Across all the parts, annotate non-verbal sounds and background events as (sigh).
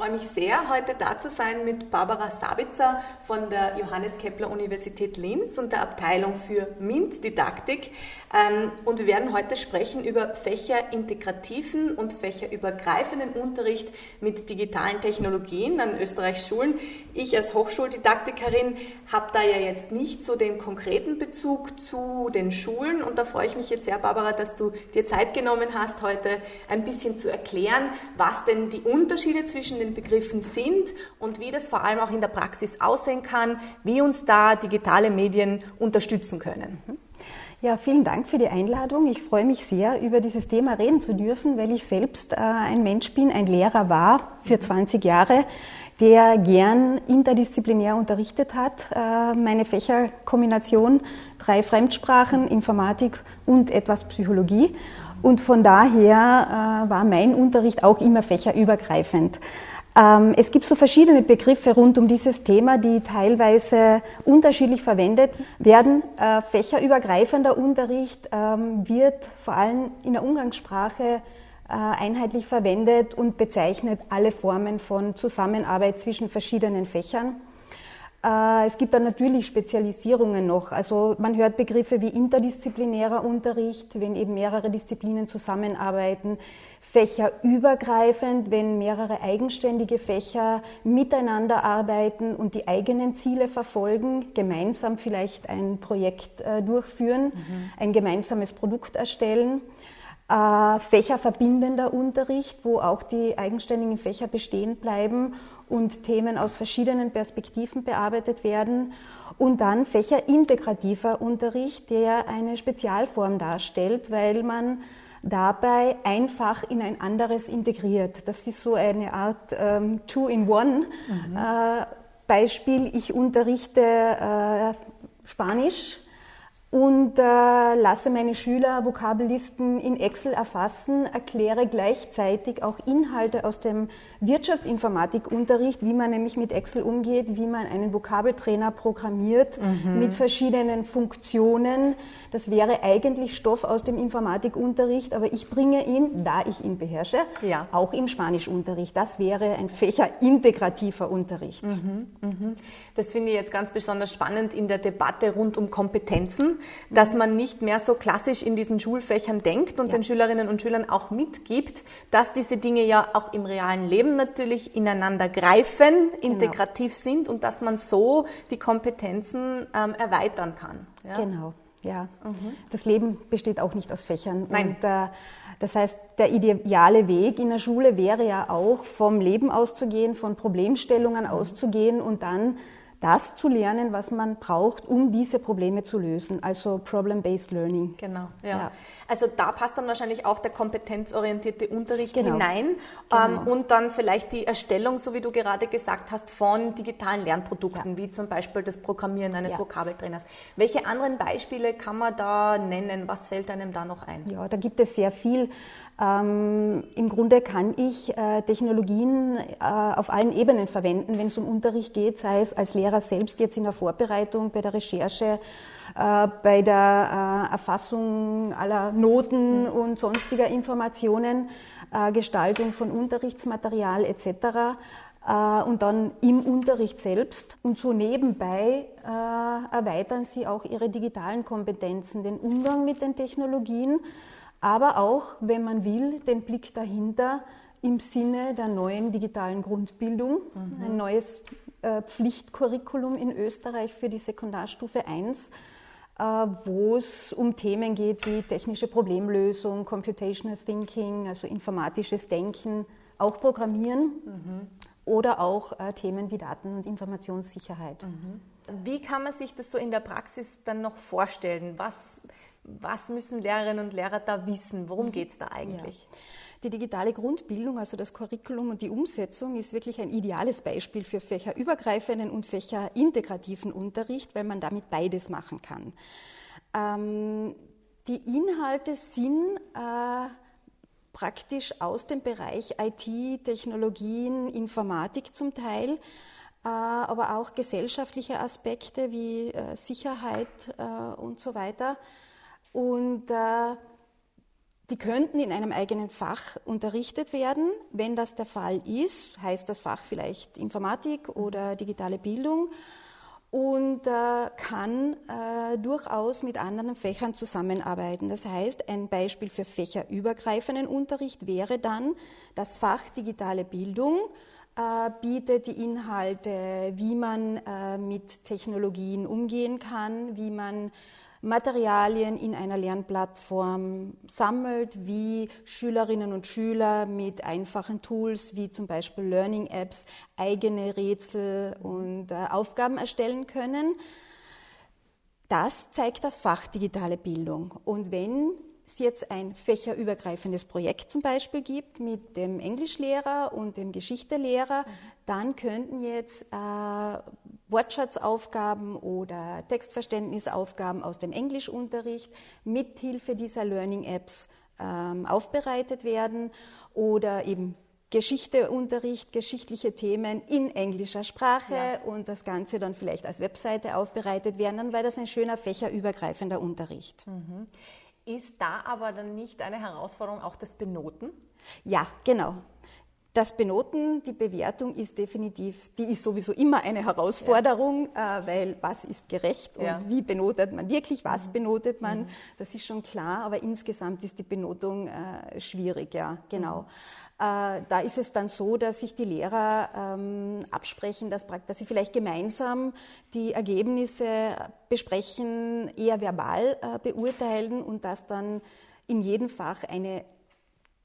freue mich sehr, heute da zu sein mit Barbara Sabitzer von der Johannes Kepler Universität Linz und der Abteilung für MINT-Didaktik. Ähm, und wir werden heute sprechen über fächerintegrativen und fächerübergreifenden Unterricht mit digitalen Technologien an Österreichs Schulen. Ich als Hochschuldidaktikerin habe da ja jetzt nicht so den konkreten Bezug zu den Schulen und da freue ich mich jetzt sehr, Barbara, dass du dir Zeit genommen hast, heute ein bisschen zu erklären, was denn die Unterschiede zwischen den Begriffen sind und wie das vor allem auch in der Praxis aussehen kann, wie uns da digitale Medien unterstützen können. Ja, vielen Dank für die Einladung. Ich freue mich sehr, über dieses Thema reden zu dürfen, weil ich selbst äh, ein Mensch bin, ein Lehrer war für 20 Jahre, der gern interdisziplinär unterrichtet hat. Äh, meine Fächerkombination, drei Fremdsprachen, Informatik und etwas Psychologie. Und von daher äh, war mein Unterricht auch immer fächerübergreifend. Ähm, es gibt so verschiedene Begriffe rund um dieses Thema, die teilweise unterschiedlich verwendet werden. Äh, fächerübergreifender Unterricht ähm, wird vor allem in der Umgangssprache äh, einheitlich verwendet und bezeichnet alle Formen von Zusammenarbeit zwischen verschiedenen Fächern. Äh, es gibt dann natürlich Spezialisierungen noch. Also man hört Begriffe wie interdisziplinärer Unterricht, wenn eben mehrere Disziplinen zusammenarbeiten fächerübergreifend, wenn mehrere eigenständige Fächer miteinander arbeiten und die eigenen Ziele verfolgen, gemeinsam vielleicht ein Projekt äh, durchführen, mhm. ein gemeinsames Produkt erstellen. Äh, fächerverbindender Unterricht, wo auch die eigenständigen Fächer bestehen bleiben und Themen aus verschiedenen Perspektiven bearbeitet werden. Und dann fächerintegrativer Unterricht, der eine Spezialform darstellt, weil man dabei einfach in ein anderes integriert. Das ist so eine Art ähm, Two-in-One. Mhm. Äh, Beispiel, ich unterrichte äh, Spanisch und äh, lasse meine Schüler Vokabellisten in Excel erfassen, erkläre gleichzeitig auch Inhalte aus dem Wirtschaftsinformatikunterricht, wie man nämlich mit Excel umgeht, wie man einen Vokabeltrainer programmiert mhm. mit verschiedenen Funktionen. Das wäre eigentlich Stoff aus dem Informatikunterricht, aber ich bringe ihn, da ich ihn beherrsche, ja. auch im Spanischunterricht. Das wäre ein fächerintegrativer Unterricht. Mhm. Mhm. Das finde ich jetzt ganz besonders spannend in der Debatte rund um Kompetenzen, dass man nicht mehr so klassisch in diesen Schulfächern denkt und ja. den Schülerinnen und Schülern auch mitgibt, dass diese Dinge ja auch im realen Leben natürlich ineinander greifen, genau. integrativ genau. sind und dass man so die Kompetenzen ähm, erweitern kann. Ja? Genau. Ja, mhm. das Leben besteht auch nicht aus Fächern. Nein. Und, äh, das heißt, der ideale Weg in der Schule wäre ja auch, vom Leben auszugehen, von Problemstellungen mhm. auszugehen und dann das zu lernen, was man braucht, um diese Probleme zu lösen. Also Problem-Based Learning. Genau, ja. ja. Also da passt dann wahrscheinlich auch der kompetenzorientierte Unterricht genau. hinein genau. Ähm, und dann vielleicht die Erstellung, so wie du gerade gesagt hast, von digitalen Lernprodukten, ja. wie zum Beispiel das Programmieren eines ja. Vokabeltrainers. Welche anderen Beispiele kann man da nennen? Was fällt einem da noch ein? Ja, da gibt es sehr viel. Ähm, Im Grunde kann ich äh, Technologien äh, auf allen Ebenen verwenden, wenn es um Unterricht geht, sei es als Lehrer selbst jetzt in der Vorbereitung, bei der Recherche, äh, bei der äh, Erfassung aller Noten und sonstiger Informationen, äh, Gestaltung von Unterrichtsmaterial etc. Und dann im Unterricht selbst. Und so nebenbei erweitern sie auch ihre digitalen Kompetenzen, den Umgang mit den Technologien aber auch, wenn man will, den Blick dahinter im Sinne der neuen digitalen Grundbildung, mhm. ein neues äh, Pflichtcurriculum in Österreich für die Sekundarstufe 1, äh, wo es um Themen geht wie technische Problemlösung, Computational Thinking, also informatisches Denken, auch Programmieren mhm. oder auch äh, Themen wie Daten- und Informationssicherheit. Mhm. Wie kann man sich das so in der Praxis dann noch vorstellen? Was was müssen Lehrerinnen und Lehrer da wissen? Worum mhm. geht es da eigentlich? Ja. Die digitale Grundbildung, also das Curriculum und die Umsetzung, ist wirklich ein ideales Beispiel für fächerübergreifenden und fächerintegrativen Unterricht, weil man damit beides machen kann. Ähm, die Inhalte sind äh, praktisch aus dem Bereich IT, Technologien, Informatik zum Teil, äh, aber auch gesellschaftliche Aspekte wie äh, Sicherheit äh, und so weiter und äh, die könnten in einem eigenen Fach unterrichtet werden. Wenn das der Fall ist, heißt das Fach vielleicht Informatik oder digitale Bildung und äh, kann äh, durchaus mit anderen Fächern zusammenarbeiten. Das heißt, ein Beispiel für fächerübergreifenden Unterricht wäre dann das Fach digitale Bildung äh, bietet die Inhalte, wie man äh, mit Technologien umgehen kann, wie man Materialien in einer Lernplattform sammelt, wie Schülerinnen und Schüler mit einfachen Tools wie zum Beispiel Learning Apps eigene Rätsel und äh, Aufgaben erstellen können. Das zeigt das Fach digitale Bildung. Und wenn es jetzt ein fächerübergreifendes Projekt zum Beispiel gibt mit dem Englischlehrer und dem Geschichtelehrer, mhm. dann könnten jetzt äh, Wortschatzaufgaben oder Textverständnisaufgaben aus dem Englischunterricht mithilfe dieser Learning Apps ähm, aufbereitet werden oder eben Geschichteunterricht, geschichtliche Themen in englischer Sprache ja. und das Ganze dann vielleicht als Webseite aufbereitet werden, dann wäre das ein schöner fächerübergreifender Unterricht. Mhm. Ist da aber dann nicht eine Herausforderung auch das Benoten? Ja, genau. Das Benoten, die Bewertung ist definitiv, die ist sowieso immer eine Herausforderung, ja. äh, weil was ist gerecht und ja. wie benotet man wirklich, was mhm. benotet man, mhm. das ist schon klar, aber insgesamt ist die Benotung äh, schwierig, ja, genau. Mhm. Äh, da ist es dann so, dass sich die Lehrer ähm, absprechen, dass, dass sie vielleicht gemeinsam die Ergebnisse besprechen, eher verbal äh, beurteilen und dass dann in jedem Fach eine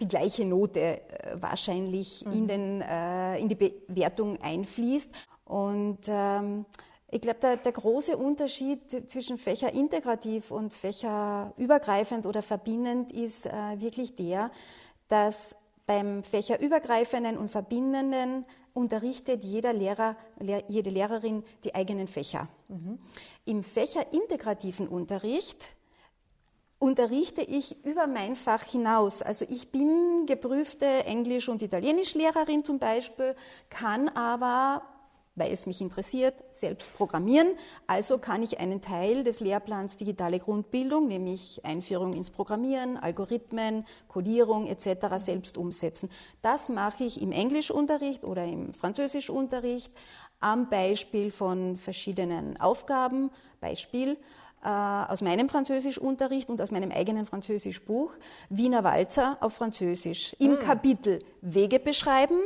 die gleiche Note äh, wahrscheinlich mhm. in, den, äh, in die Bewertung einfließt. Und ähm, ich glaube, der, der, große Unterschied zwischen Fächer integrativ und Fächer übergreifend oder verbindend ist äh, wirklich der, dass beim fächerübergreifenden und verbindenden unterrichtet jeder Lehrer, jede Lehrerin die eigenen Fächer. Mhm. Im fächerintegrativen Unterricht unterrichte ich über mein Fach hinaus. Also ich bin geprüfte Englisch- und Italienischlehrerin zum Beispiel, kann aber weil es mich interessiert, selbst programmieren. Also kann ich einen Teil des Lehrplans digitale Grundbildung, nämlich Einführung ins Programmieren, Algorithmen, Codierung etc. selbst umsetzen. Das mache ich im Englischunterricht oder im Französischunterricht am Beispiel von verschiedenen Aufgaben. Beispiel aus meinem Französischunterricht und aus meinem eigenen Französischbuch Wiener Walzer auf Französisch im hm. Kapitel Wege beschreiben.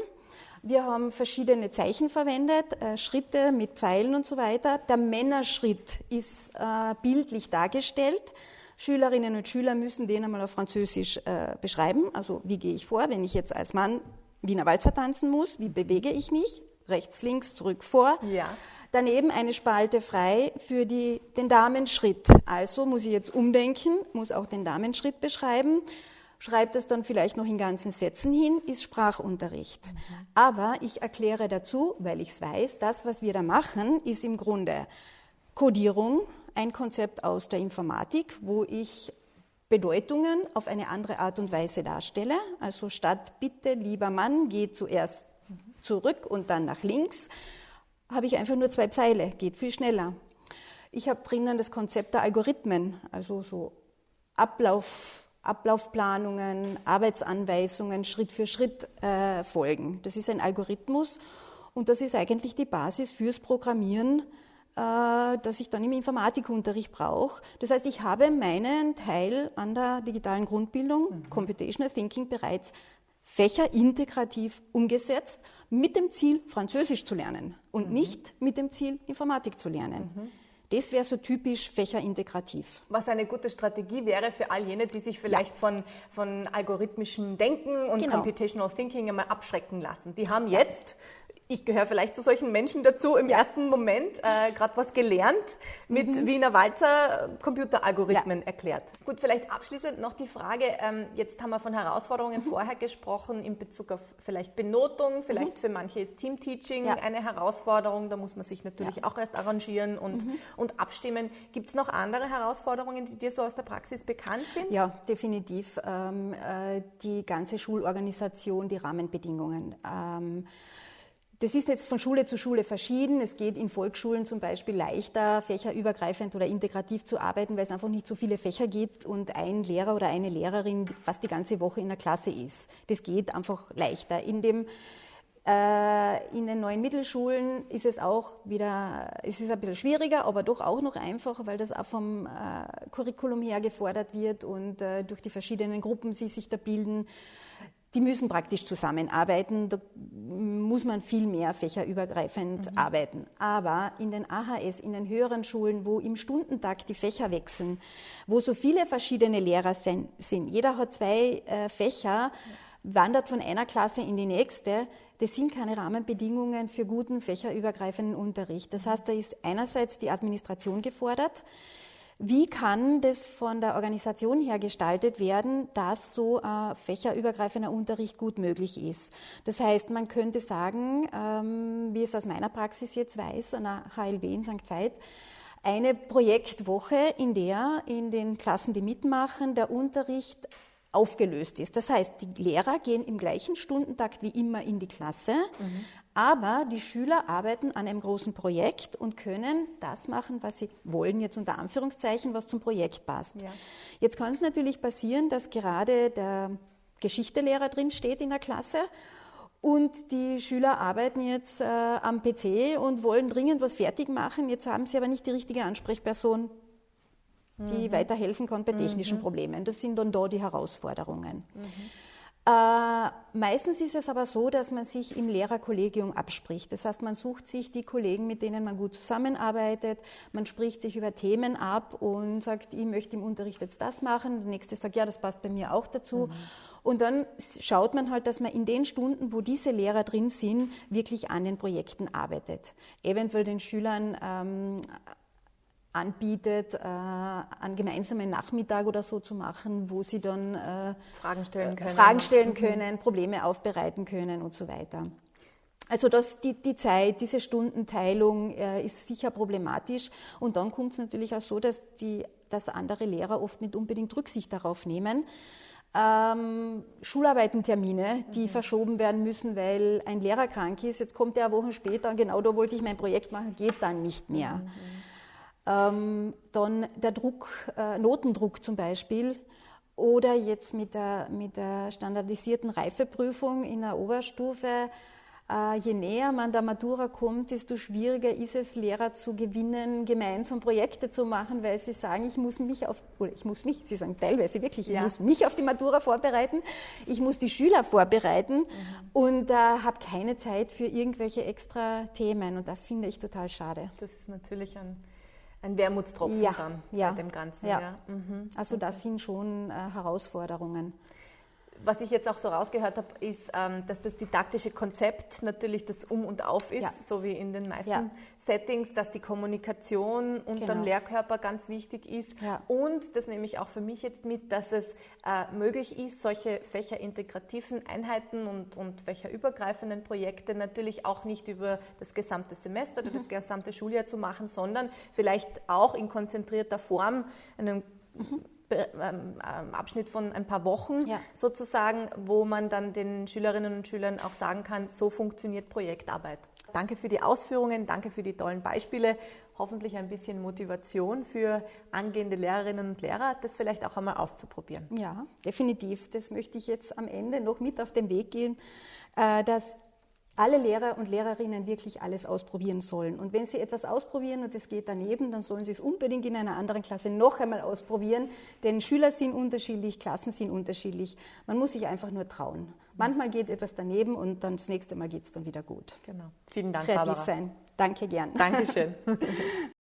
Wir haben verschiedene Zeichen verwendet, äh, Schritte mit Pfeilen und so weiter. Der Männerschritt ist äh, bildlich dargestellt. Schülerinnen und Schüler müssen den einmal auf Französisch äh, beschreiben. Also wie gehe ich vor, wenn ich jetzt als Mann Wiener Walzer tanzen muss? Wie bewege ich mich? Rechts, links, zurück, vor. Ja. Daneben eine Spalte frei für die, den Damenschritt. Also muss ich jetzt umdenken, muss auch den Damenschritt beschreiben, schreibt das dann vielleicht noch in ganzen Sätzen hin, ist Sprachunterricht. Mhm. Aber ich erkläre dazu, weil ich es weiß, das, was wir da machen, ist im Grunde Codierung, ein Konzept aus der Informatik, wo ich Bedeutungen auf eine andere Art und Weise darstelle. Also statt bitte, lieber Mann, geh zuerst zurück und dann nach links, habe ich einfach nur zwei Pfeile, geht viel schneller. Ich habe drinnen das Konzept der Algorithmen, also so Ablauf, Ablaufplanungen, Arbeitsanweisungen Schritt für Schritt äh, folgen. Das ist ein Algorithmus und das ist eigentlich die Basis fürs Programmieren, äh, das ich dann im Informatikunterricht brauche. Das heißt, ich habe meinen Teil an der digitalen Grundbildung, mhm. Computational Thinking, bereits fächerintegrativ umgesetzt, mit dem Ziel, Französisch zu lernen und mhm. nicht mit dem Ziel, Informatik zu lernen. Mhm. Das wäre so typisch fächerintegrativ. Was eine gute Strategie wäre für all jene, die sich vielleicht ja. von, von algorithmischem Denken und genau. Computational Thinking einmal abschrecken lassen. Die haben jetzt ich gehöre vielleicht zu solchen Menschen dazu, im ja. ersten Moment äh, gerade was gelernt, mit mhm. Wiener Walzer Computeralgorithmen ja. erklärt. Gut, vielleicht abschließend noch die Frage, ähm, jetzt haben wir von Herausforderungen mhm. vorher gesprochen in Bezug auf vielleicht Benotung, vielleicht mhm. für manche ist Teamteaching ja. eine Herausforderung, da muss man sich natürlich auch erst arrangieren und, mhm. und abstimmen. Gibt es noch andere Herausforderungen, die dir so aus der Praxis bekannt sind? Ja, definitiv. Ähm, äh, die ganze Schulorganisation, die Rahmenbedingungen. Ähm, das ist jetzt von Schule zu Schule verschieden. Es geht in Volksschulen zum Beispiel leichter, fächerübergreifend oder integrativ zu arbeiten, weil es einfach nicht so viele Fächer gibt und ein Lehrer oder eine Lehrerin fast die ganze Woche in der Klasse ist. Das geht einfach leichter. In dem äh, in den neuen Mittelschulen ist es auch wieder, es ist ein bisschen schwieriger, aber doch auch noch einfacher, weil das auch vom äh, Curriculum her gefordert wird und äh, durch die verschiedenen Gruppen, die sich da bilden, die müssen praktisch zusammenarbeiten. Da muss man viel mehr fächerübergreifend mhm. arbeiten. Aber in den AHS, in den höheren Schulen, wo im Stundentag die Fächer wechseln, wo so viele verschiedene Lehrer sind, jeder hat zwei äh, Fächer, wandert von einer Klasse in die nächste, das sind keine Rahmenbedingungen für guten fächerübergreifenden Unterricht. Das heißt, da ist einerseits die Administration gefordert, wie kann das von der Organisation her gestaltet werden, dass so ein fächerübergreifender Unterricht gut möglich ist? Das heißt, man könnte sagen, ähm, wie es aus meiner Praxis jetzt weiß, an der HLW in St. Veit, eine Projektwoche, in der in den Klassen, die mitmachen, der Unterricht aufgelöst ist. Das heißt, die Lehrer gehen im gleichen Stundentakt wie immer in die Klasse, mhm. aber die Schüler arbeiten an einem großen Projekt und können das machen, was sie wollen, jetzt unter Anführungszeichen, was zum Projekt passt. Ja. Jetzt kann es natürlich passieren, dass gerade der Geschichtelehrer drin steht in der Klasse und die Schüler arbeiten jetzt äh, am PC und wollen dringend was fertig machen. Jetzt haben sie aber nicht die richtige Ansprechperson die mhm. weiterhelfen kann bei technischen mhm. Problemen. Das sind dann da die Herausforderungen. Mhm. Äh, meistens ist es aber so, dass man sich im Lehrerkollegium abspricht. Das heißt, man sucht sich die Kollegen, mit denen man gut zusammenarbeitet, man spricht sich über Themen ab und sagt, ich möchte im Unterricht jetzt das machen. Der nächste sagt, ja, das passt bei mir auch dazu. Mhm. Und dann schaut man halt, dass man in den Stunden, wo diese Lehrer drin sind, wirklich an den Projekten arbeitet. Eventuell den Schülern ähm, anbietet, äh, einen gemeinsamen Nachmittag oder so zu machen, wo sie dann äh, Fragen stellen können, Fragen stellen mhm. können Probleme aufbereiten können und so weiter. Also das, die, die Zeit, diese Stundenteilung äh, ist sicher problematisch. Und dann kommt es natürlich auch so, dass, die, dass andere Lehrer oft nicht unbedingt Rücksicht darauf nehmen. Ähm, Schularbeitentermine, die mhm. verschoben werden müssen, weil ein Lehrer krank ist. Jetzt kommt er eine Woche später und genau da wollte ich mein Projekt machen, geht dann nicht mehr. Mhm. Ähm, dann der Druck, äh, Notendruck zum Beispiel. Oder jetzt mit der, mit der standardisierten Reifeprüfung in der Oberstufe. Äh, je näher man der Matura kommt, desto schwieriger ist es, Lehrer zu gewinnen, gemeinsam Projekte zu machen, weil sie sagen, ich muss mich auf, oder ich muss mich, sie sagen teilweise wirklich, ich ja. muss mich auf die Matura vorbereiten, ich muss die Schüler vorbereiten mhm. und äh, habe keine Zeit für irgendwelche extra Themen. Und das finde ich total schade. Das ist natürlich ein ein Wermutstropfen ja, dann ja, bei dem Ganzen. Ja. ja. Mhm. Also das sind schon äh, Herausforderungen was ich jetzt auch so rausgehört habe, ist, ähm, dass das didaktische Konzept natürlich das Um und Auf ist, ja. so wie in den meisten ja. Settings, dass die Kommunikation unter genau. dem Lehrkörper ganz wichtig ist. Ja. Und das nehme ich auch für mich jetzt mit, dass es äh, möglich ist, solche fächerintegrativen Einheiten und, und fächerübergreifenden Projekte natürlich auch nicht über das gesamte Semester oder mhm. das gesamte Schuljahr zu machen, sondern vielleicht auch in konzentrierter Form einen mhm Abschnitt von ein paar Wochen ja. sozusagen, wo man dann den Schülerinnen und Schülern auch sagen kann, so funktioniert Projektarbeit. Danke für die Ausführungen, danke für die tollen Beispiele. Hoffentlich ein bisschen Motivation für angehende Lehrerinnen und Lehrer, das vielleicht auch einmal auszuprobieren. Ja, definitiv. Das möchte ich jetzt am Ende noch mit auf den Weg gehen, äh, dass alle Lehrer und Lehrerinnen wirklich alles ausprobieren sollen. Und wenn sie etwas ausprobieren und es geht daneben, dann sollen sie es unbedingt in einer anderen Klasse noch einmal ausprobieren, denn Schüler sind unterschiedlich, Klassen sind unterschiedlich. Man muss sich einfach nur trauen. Manchmal geht etwas daneben und dann das nächste Mal geht es dann wieder gut. Genau. Vielen Dank, Kreativ Barbara. sein. Danke gern. Dankeschön. (laughs)